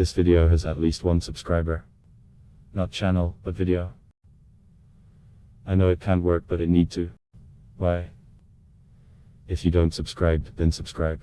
This video has at least one subscriber. Not channel, but video. I know it can't work but it need to. Why? If you don't subscribe, then subscribe.